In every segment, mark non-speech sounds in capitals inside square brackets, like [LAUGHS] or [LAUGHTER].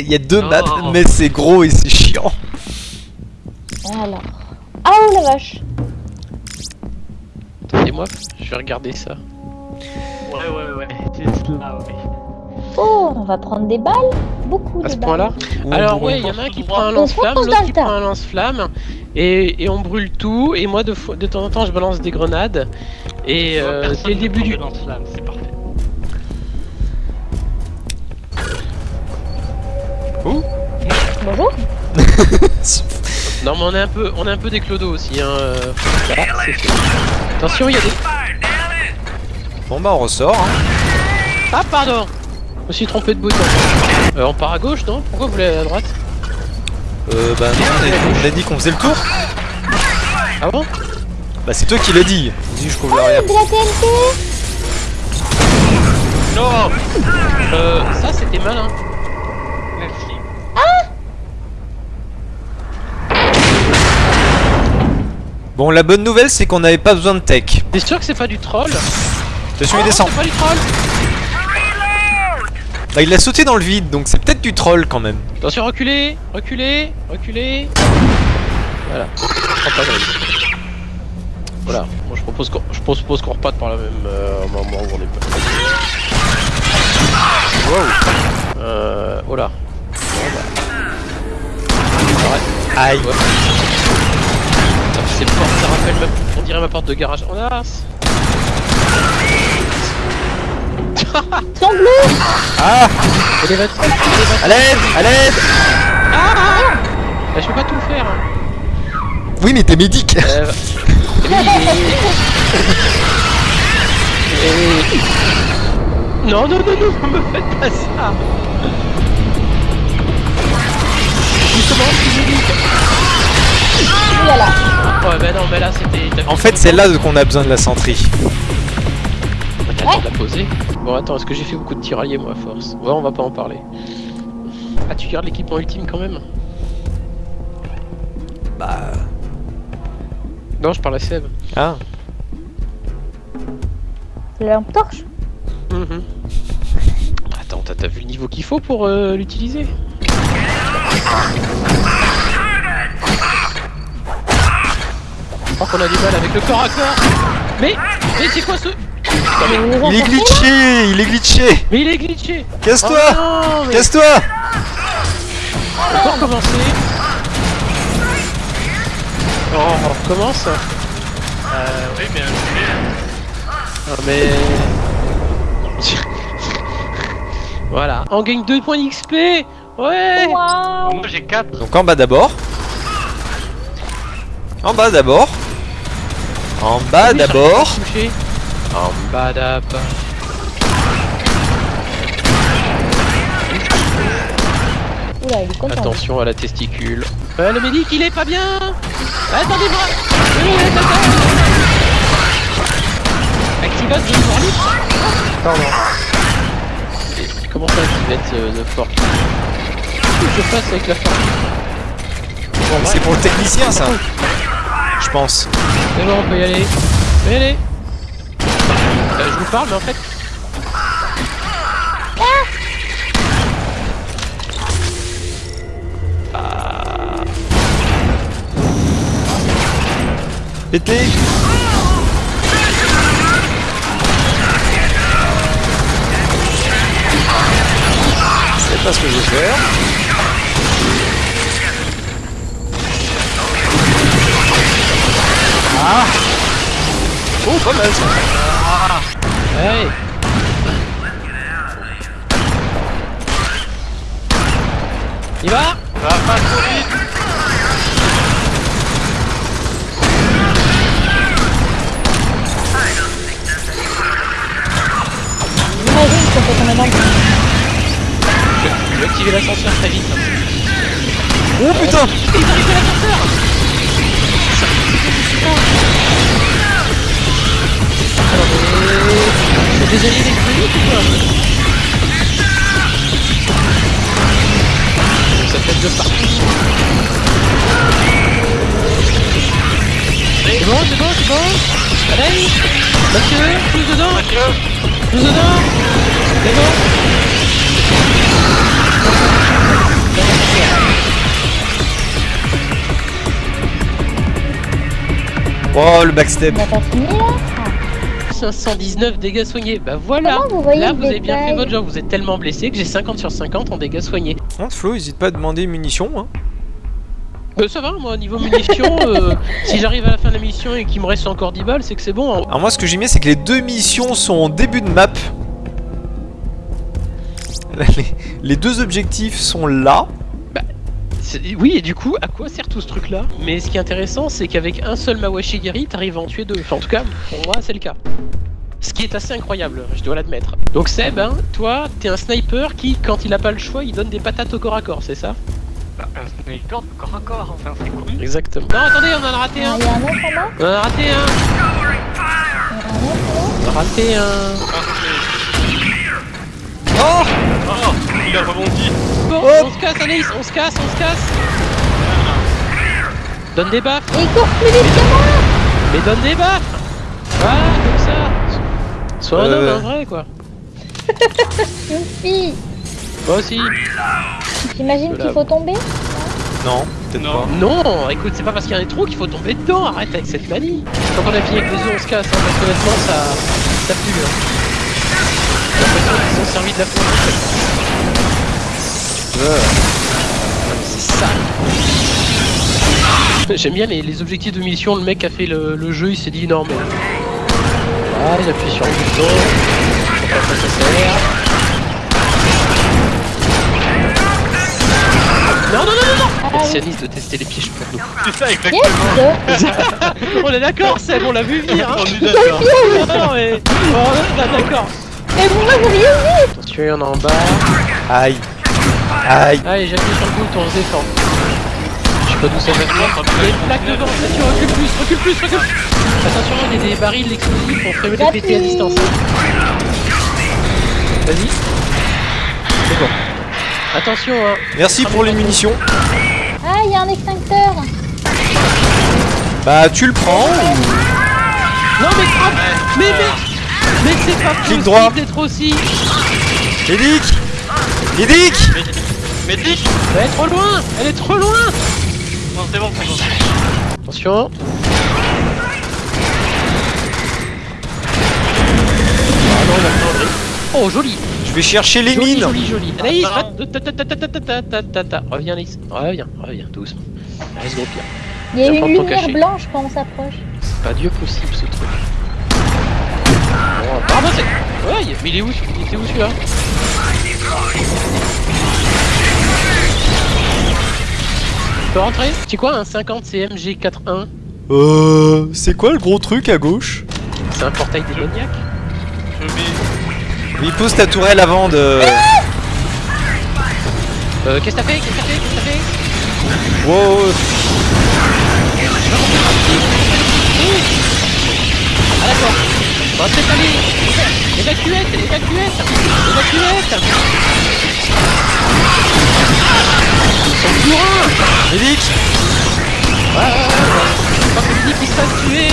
Il y a deux Non. maps, mais c'est gros et c'est chiant. Alors. Ah oh la vache Et moi, je vais regarder ça. Ouais, ouais, ouais. C'est là, ouais. Oh, on va prendre des balles Beaucoup À de ce balles. point-là on Alors ouais, il y en a un qui prend un fonce lance-flamme, dans l'autre le qui tas. prend un lance-flamme, et, et on brûle tout, et moi de, fo- de temps en temps je balance des grenades, et euh, dès le début du... de lance-flamme, c'est parfait. Bonjour [LAUGHS] Non mais on est un peu, on est un peu des clodos aussi, hein. euh. Attention, il y a des... Bon bah on ressort. Hein. Ah pardon Je me suis trompé de bouton. Euh, on part à gauche, non? Pourquoi vous voulez aller à droite? Euh, bah non, on a- on a dit qu'on faisait le tour. Ah bon? Bah c'est toi qui l'as dit. Vas-y, je trouve rien. De la TNT Non Euh, ça c'était malin. Merci. Bon, la bonne nouvelle c'est qu'on n'avait pas besoin de tech. T'es sûr que c'est pas du troll Attention, il Oh, descend. C'est pas du troll Bah il a sauté dans le vide, donc c'est peut-être du troll quand même. Attention, reculez, reculez, reculez. Voilà. Je. Voilà. Moi je propose qu'on je propose qu'on reparte par la même euh, moment où on est pas. Wow. Euh. Oh là. Bon, bah. Aïe. Ouais. C'est fort, ça rappelle ma... on dirait ma porte de garage. Oh là Sont bleus Ah. Élévateur À l'aide À l'aide Bah, je peux pas tout faire. hein. Oui mais t'es médic. Euh, [LAUGHS] oui, et- et- [LAUGHS] Non, non, non, non, me faites pas ça Ouais, bah non, mais là c'était. En fait c'est là qu'on a besoin de la centrie. De la poser. Bon, attends, est-ce que j'ai fait beaucoup de tirailleurs moi à force Ouais, on va pas en parler. Ah, tu gardes l'équipement ultime quand même Bah... Non, je parle à Seb. Ah La lampe torche Mhm. Attends, t'as t'as vu le niveau qu'il faut pour euh, l'utiliser Je crois qu'on a du mal avec le corps à corps Mais Mais c'est quoi ce Il est glitché Il est glitché Mais il est glitché Casse-toi Oh mais Casse-toi On peut recommencer Oh, on recommence Euh, oui, mais. euh, Non mais... voilà, on gagne 2 points d'XP Ouais Moi j'ai 4. Donc en bas d'abord. En bas d'abord. En bas Oui, d'abord. En bas d'abord. Oula, il est content. Attention à la testicule. Euh, le médic, il est pas bien Attendez-moi. Activate de forlite Pardon. Comment ça, activate euh, de forlite Qu'est-ce que je fasse avec la forlite Bon, C'est pour le technicien ça. Je pense. C'est bon, on peut y aller. On peut y. Euh, je vous parle, mais en fait... Ah. C'est pas ce que je vais faire. Ah. Oh pas mal ça. Hey. Il va va pas trop vite. J'imagine qu'on Je vais activer l'ascenseur très vite. Oh putain. Ils arrivent à l'ascenseur Alors, alliés électroniques ou quoi Ça fait de partout. C'est bon, c'est bon, c'est bon Allez Mathieu, tous dedans Tous dedans C'est bon Oh, le On backstep. n'a pas fini là 519 dégâts soignés. Bah voilà. Comment vous voyez Là, le vous avez bien fait votre job. Vous êtes tellement blessé que j'ai 50 sur 50 en dégâts soignés. Contre Flo, hésite pas à demander munitions. Hein. Bah ça va, moi, niveau munitions, euh, [LAUGHS] si j'arrive à la fin de la mission et qu'il me reste encore 10 balles, c'est que c'est bon. hein. Alors moi, ce que j'ai mis, c'est que les deux missions sont en début de map. [LAUGHS] Les, les deux objectifs sont là. Oui, et du coup, à quoi sert tout ce truc-là Mais ce qui est intéressant, c'est qu'avec un seul Mawashigiri, t'arrives à en tuer deux. Enfin, en tout cas, pour moi, c'est le cas. Ce qui est assez incroyable, je dois l'admettre. Donc Seb, hein, toi, t'es un sniper qui, quand il a pas le choix, il donne des patates au corps à corps, c'est ça Bah, un sniper de corps à corps, enfin c'est cool. Exactement. Non, attendez, on en a raté un Il y a un autre là On en a raté un Il y a On raté un Ah, Oh Oh, il a rebondi. Bon, on se casse, Anaïs, on se casse, on se casse Donne des baffes Et il court plus vite que moi Mais donne des baffes Voilà, comme ça Sois un Euh. homme, un vrai, quoi [LAUGHS] Moi aussi J'imagine Voilà. qu'il faut tomber Non, peut-être Non. pas. Non, écoute, c'est pas parce qu'il y a trop qu'il faut tomber dedans, arrête avec cette manie Quand on a fini avec les œufs, on se casse, hein, parce que honnêtement, ça, ça pue. Hein. Qu'ils ont servi de la faute. C'est sale J'aime bien les, les objectifs de mission, le mec a fait le, le jeu, il s'est dit non mais... Ah, il appuie sur le bouton, je sais pas à quoi ça sert. Non, non, non, non, non Ah Merci de tester les pièges pour nous. C'est ça exactement. [LAUGHS] On est d'accord, Seb, on l'a vu venir, hein On est d'accord. Non, mais... Bon, on est d'accord. Mais vous m'avez rien vu Attention, il y en a en bas. Aïe. Aïe. Allez, j'appuie sur le bouton, on se défend. Je sais pas d'où ça. Attention, Il y a une plaque devant, attention, recule plus, recule plus, recule plus Attention, il y a des barils d'explosifs pour faire les péter à distance. Vas-y. C'est bon. Attention, hein. Merci pour les munitions. Ah, il y a un extincteur Bah, tu le prends ou... Non, mais frappe Mais, mais, mais c'est pas Clic droit. Peut-être aussi Médic Médic Médic Elle est trop loin Elle est trop loin. Non c'est bon, c'est bon. Attention. Ah oh joli. Je vais chercher les mines Joli joli. Ah, Anaïs Reviens Anaïs Reviens, reviens, doucement. Anaïs gros pire Il y a une lumière blanche quand on s'approche. C'est pas Dieu possible ce truc. Bon, apparemment c'est. Ouais, mais il est où Il était où celui-là Tu peux rentrer C'est quoi un 50 CMG 4.1 Euh... C'est quoi le gros truc à gauche C'est un portail démoniaque Je vais. Il pose ta tourelle avant de... Euh, qu'est-ce que t'as fait Qu'est-ce que t'as fait Qu'est-ce que t'as fait Wow Ah d'accord. Bon, c'est allé. Évacuette, évacuette, évacuette. Ils sont bourrins. Médic Ouais, ouais, ouais, ouais. Pas que Nick, il se fasse tuer.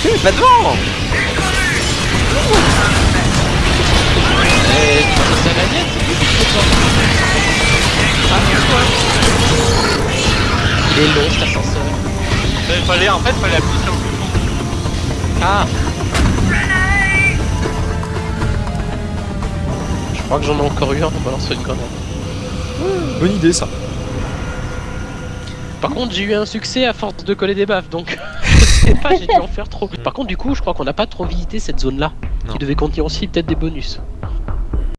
Tu pas devant Eh, c'est la mienne, c'est lui qui. Ah. Il est long cet ascenseur. Il fallait, en fait, fallait appuyer sur le bouton. Ah Je crois que j'en ai encore eu un en balançant une grenade. Bonne idée ça. Par contre, j'ai eu un succès à force de coller des baffes, donc [LAUGHS] je sais pas, j'ai dû en faire trop. Par contre, du coup, je crois qu'on n'a pas trop visité cette zone-là, qui devait contenir aussi peut-être des bonus.